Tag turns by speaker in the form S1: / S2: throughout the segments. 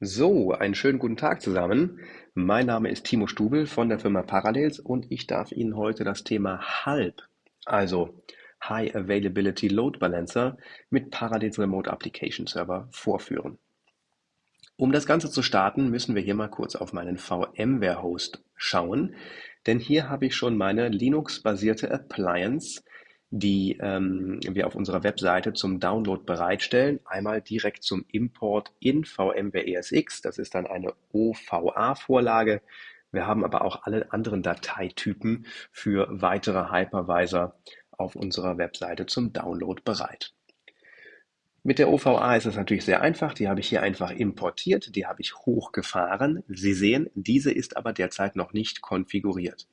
S1: So, einen schönen guten Tag zusammen. Mein Name ist Timo Stubel von der Firma Parallels und ich darf Ihnen heute das Thema HALB, also High Availability Load Balancer mit Parallels Remote Application Server vorführen. Um das Ganze zu starten, müssen wir hier mal kurz auf meinen VMware-Host schauen, denn hier habe ich schon meine Linux-basierte Appliance die ähm, wir auf unserer Webseite zum Download bereitstellen. Einmal direkt zum Import in VMware ESX. Das ist dann eine OVA-Vorlage. Wir haben aber auch alle anderen Dateitypen für weitere Hypervisor auf unserer Webseite zum Download bereit. Mit der OVA ist es natürlich sehr einfach. Die habe ich hier einfach importiert. Die habe ich hochgefahren. Sie sehen, diese ist aber derzeit noch nicht konfiguriert.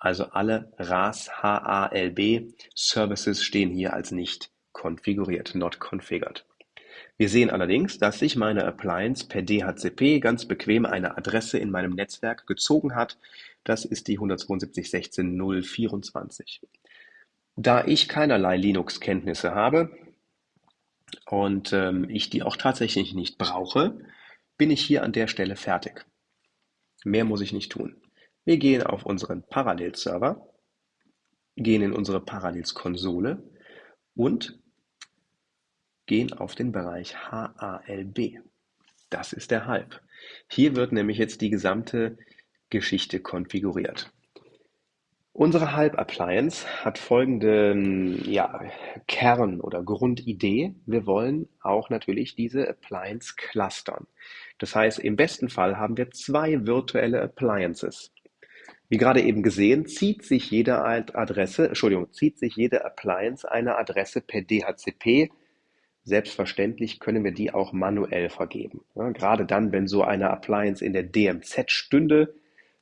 S1: Also alle RAS HALB Services stehen hier als nicht konfiguriert, not configured. Wir sehen allerdings, dass sich meine Appliance per DHCP ganz bequem eine Adresse in meinem Netzwerk gezogen hat. Das ist die 172.16.024. Da ich keinerlei Linux-Kenntnisse habe und ähm, ich die auch tatsächlich nicht brauche, bin ich hier an der Stelle fertig. Mehr muss ich nicht tun. Wir gehen auf unseren Parallels-Server, gehen in unsere Parallels-Konsole und gehen auf den Bereich HALB. Das ist der Halb. Hier wird nämlich jetzt die gesamte Geschichte konfiguriert. Unsere Halb-Appliance hat folgende ja, Kern- oder Grundidee. Wir wollen auch natürlich diese Appliance clustern. Das heißt, im besten Fall haben wir zwei virtuelle Appliances. Wie gerade eben gesehen, zieht sich jede Adresse, Entschuldigung, zieht sich jede Appliance eine Adresse per DHCP. Selbstverständlich können wir die auch manuell vergeben. Ja, gerade dann, wenn so eine Appliance in der DMZ stünde,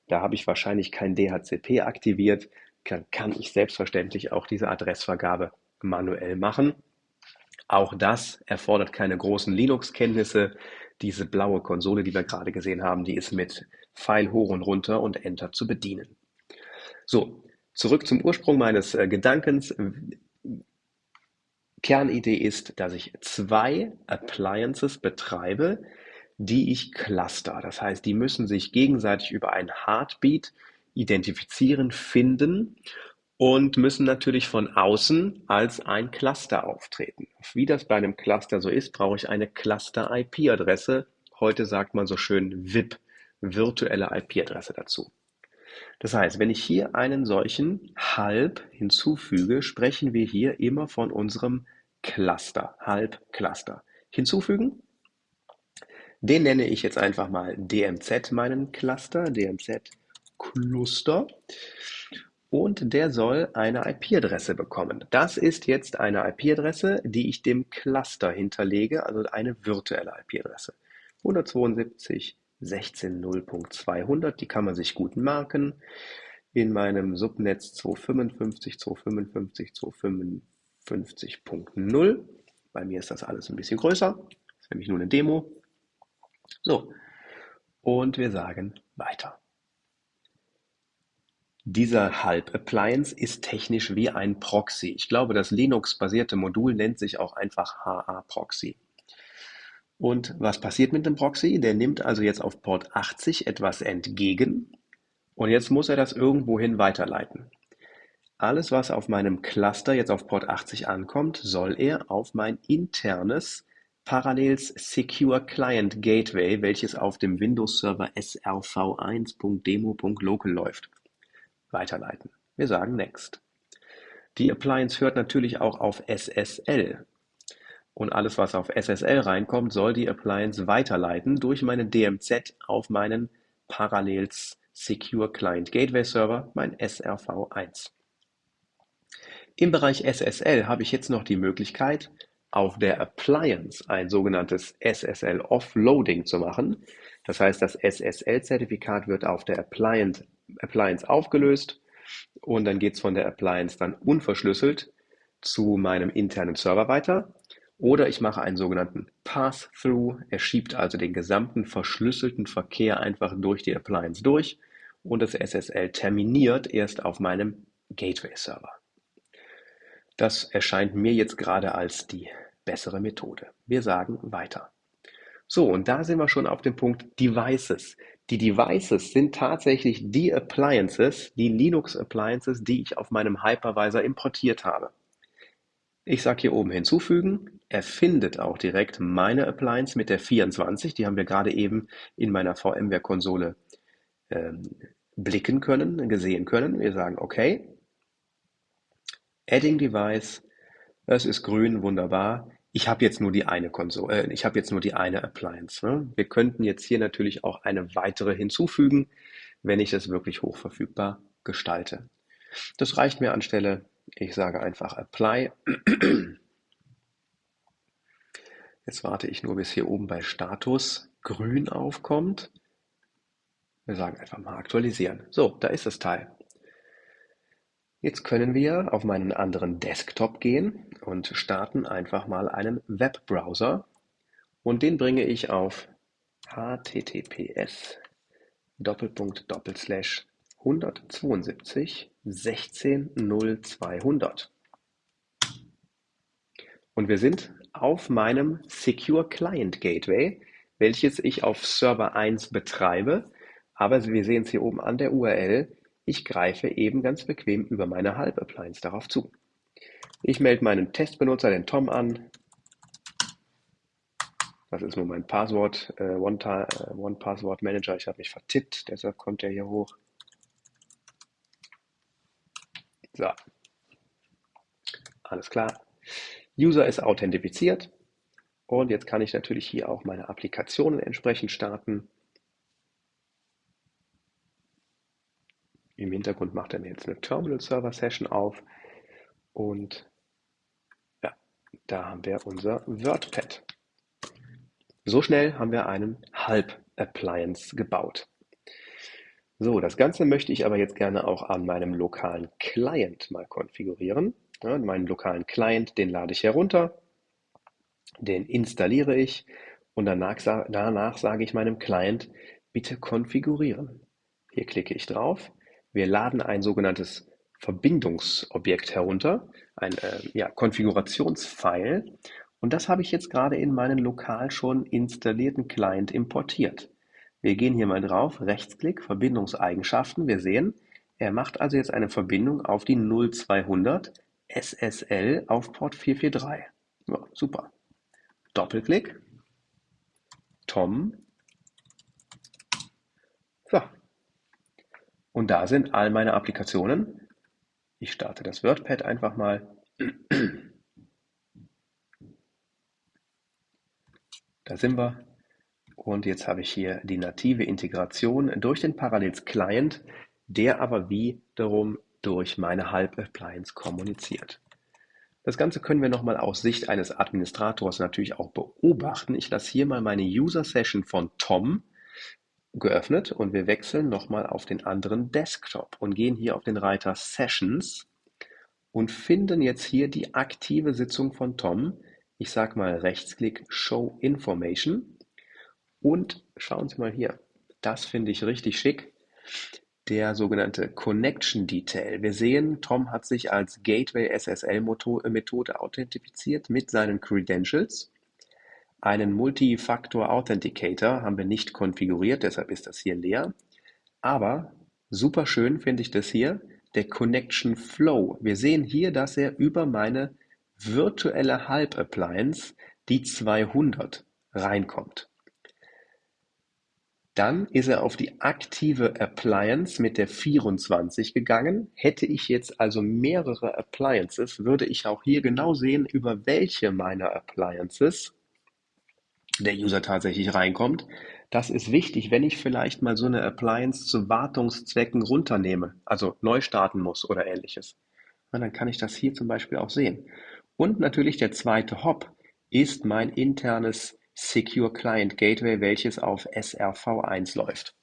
S1: da habe ich wahrscheinlich kein DHCP aktiviert, kann, kann ich selbstverständlich auch diese Adressvergabe manuell machen. Auch das erfordert keine großen Linux-Kenntnisse. Diese blaue Konsole, die wir gerade gesehen haben, die ist mit Pfeil hoch und runter und Enter zu bedienen. So, zurück zum Ursprung meines äh, Gedankens. Kernidee ist, dass ich zwei Appliances betreibe, die ich cluster. Das heißt, die müssen sich gegenseitig über ein Heartbeat identifizieren, finden und müssen natürlich von außen als ein Cluster auftreten. Wie das bei einem Cluster so ist, brauche ich eine Cluster-IP-Adresse. Heute sagt man so schön VIP, virtuelle IP-Adresse dazu. Das heißt, wenn ich hier einen solchen Halb hinzufüge, sprechen wir hier immer von unserem Cluster, Halb-Cluster. Hinzufügen, den nenne ich jetzt einfach mal DMZ meinen Cluster, DMZ Cluster und der soll eine IP-Adresse bekommen. Das ist jetzt eine IP-Adresse, die ich dem Cluster hinterlege, also eine virtuelle IP-Adresse. 172.16.0.200, die kann man sich gut merken. In meinem Subnetz 255, 255, 255.0. Bei mir ist das alles ein bisschen größer. Das ist nämlich nur eine Demo. So, und wir sagen weiter. Dieser Halb-Appliance ist technisch wie ein Proxy. Ich glaube, das Linux-basierte Modul nennt sich auch einfach HA-Proxy. Und was passiert mit dem Proxy? Der nimmt also jetzt auf Port 80 etwas entgegen und jetzt muss er das irgendwohin weiterleiten. Alles, was auf meinem Cluster jetzt auf Port 80 ankommt, soll er auf mein internes Parallels Secure Client Gateway, welches auf dem Windows Server srv1.demo.local läuft weiterleiten. Wir sagen Next. Die Appliance hört natürlich auch auf SSL. Und alles, was auf SSL reinkommt, soll die Appliance weiterleiten durch meine DMZ auf meinen Parallels Secure Client Gateway Server, mein SRV1. Im Bereich SSL habe ich jetzt noch die Möglichkeit, auf der Appliance ein sogenanntes SSL Offloading zu machen. Das heißt, das SSL-Zertifikat wird auf der Appliance Appliance aufgelöst und dann geht es von der Appliance dann unverschlüsselt zu meinem internen Server weiter. Oder ich mache einen sogenannten Pass-Through. Er schiebt also den gesamten verschlüsselten Verkehr einfach durch die Appliance durch und das SSL terminiert erst auf meinem Gateway-Server. Das erscheint mir jetzt gerade als die bessere Methode. Wir sagen weiter. So, und da sind wir schon auf dem Punkt Devices. Die Devices sind tatsächlich die Appliances, die Linux Appliances, die ich auf meinem Hypervisor importiert habe. Ich sage hier oben hinzufügen. Er findet auch direkt meine Appliance mit der 24. Die haben wir gerade eben in meiner VMware-Konsole ähm, blicken können, gesehen können. Wir sagen okay. Adding Device. Es ist grün, wunderbar. Ich habe jetzt nur die eine Konsole, äh, ich habe jetzt nur die eine Appliance. Ne? Wir könnten jetzt hier natürlich auch eine weitere hinzufügen, wenn ich das wirklich hochverfügbar gestalte. Das reicht mir anstelle, ich sage einfach Apply. Jetzt warte ich nur, bis hier oben bei Status grün aufkommt. Wir sagen einfach mal aktualisieren. So, da ist das Teil. Jetzt können wir auf meinen anderen Desktop gehen und starten einfach mal einen Webbrowser. Und den bringe ich auf https 172 16 0200 und wir sind auf meinem Secure Client Gateway, welches ich auf Server 1 betreibe, aber wir sehen es hier oben an der URL, ich greife eben ganz bequem über meine Halb-Appliance darauf zu. Ich melde meinen Testbenutzer, den Tom, an. Das ist nur mein Passwort, äh, One-Password-Manager. Äh, ich habe mich vertippt, deshalb kommt er hier hoch. So. Alles klar. User ist authentifiziert. Und jetzt kann ich natürlich hier auch meine Applikationen entsprechend starten. Im Hintergrund macht er mir jetzt eine Terminal-Server-Session auf und ja, da haben wir unser WordPad. So schnell haben wir einen Halb-Appliance gebaut. So, das Ganze möchte ich aber jetzt gerne auch an meinem lokalen Client mal konfigurieren. Ja, meinen lokalen Client, den lade ich herunter, den installiere ich und danach, danach sage ich meinem Client, bitte konfigurieren. Hier klicke ich drauf wir laden ein sogenanntes Verbindungsobjekt herunter, ein äh, ja, Konfigurationsfile. Und das habe ich jetzt gerade in meinen lokal schon installierten Client importiert. Wir gehen hier mal drauf, Rechtsklick, Verbindungseigenschaften. Wir sehen, er macht also jetzt eine Verbindung auf die 0200 SSL auf Port 443. Ja, super. Doppelklick. Tom. So, und da sind all meine Applikationen. Ich starte das WordPad einfach mal. Da sind wir. Und jetzt habe ich hier die native Integration durch den Parallels Client, der aber wiederum durch meine Halb-Appliance kommuniziert. Das Ganze können wir nochmal aus Sicht eines Administrators natürlich auch beobachten. Ich lasse hier mal meine User Session von Tom geöffnet und wir wechseln nochmal auf den anderen Desktop und gehen hier auf den Reiter Sessions und finden jetzt hier die aktive Sitzung von Tom. Ich sage mal Rechtsklick Show Information und schauen Sie mal hier. Das finde ich richtig schick. Der sogenannte Connection Detail. Wir sehen, Tom hat sich als Gateway SSL Methode authentifiziert mit seinen Credentials einen Multi-Factor Authenticator haben wir nicht konfiguriert, deshalb ist das hier leer. Aber super schön finde ich das hier, der Connection Flow. Wir sehen hier, dass er über meine virtuelle Halb-Appliance, die 200, reinkommt. Dann ist er auf die aktive Appliance mit der 24 gegangen. Hätte ich jetzt also mehrere Appliances, würde ich auch hier genau sehen, über welche meiner Appliances der User tatsächlich reinkommt. Das ist wichtig, wenn ich vielleicht mal so eine Appliance zu Wartungszwecken runternehme, also neu starten muss oder ähnliches. Und dann kann ich das hier zum Beispiel auch sehen. Und natürlich der zweite Hop ist mein internes Secure Client Gateway, welches auf SRV1 läuft.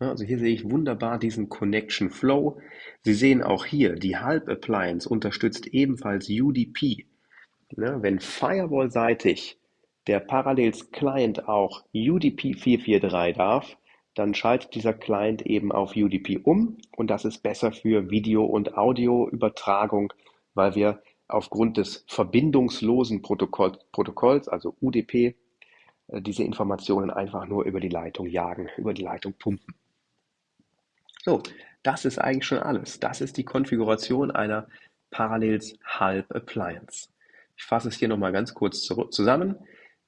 S1: Also hier sehe ich wunderbar diesen Connection Flow. Sie sehen auch hier, die Halb Appliance unterstützt ebenfalls UDP. Wenn Firewall-seitig der Parallels Client auch UDP 443 darf, dann schaltet dieser Client eben auf UDP um und das ist besser für Video- und Audioübertragung, weil wir aufgrund des verbindungslosen Protokoll, Protokolls, also UDP, äh, diese Informationen einfach nur über die Leitung jagen, über die Leitung pumpen. So, das ist eigentlich schon alles. Das ist die Konfiguration einer Parallels Halb Appliance. Ich fasse es hier nochmal ganz kurz zusammen.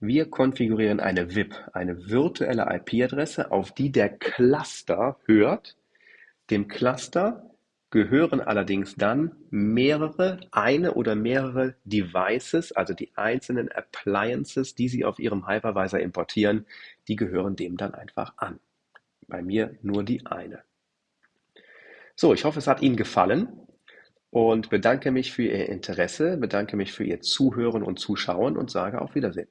S1: Wir konfigurieren eine VIP, eine virtuelle IP-Adresse, auf die der Cluster hört. Dem Cluster gehören allerdings dann mehrere, eine oder mehrere Devices, also die einzelnen Appliances, die Sie auf Ihrem Hypervisor importieren, die gehören dem dann einfach an. Bei mir nur die eine. So, ich hoffe, es hat Ihnen gefallen und bedanke mich für Ihr Interesse, bedanke mich für Ihr Zuhören und Zuschauen und sage auf Wiedersehen.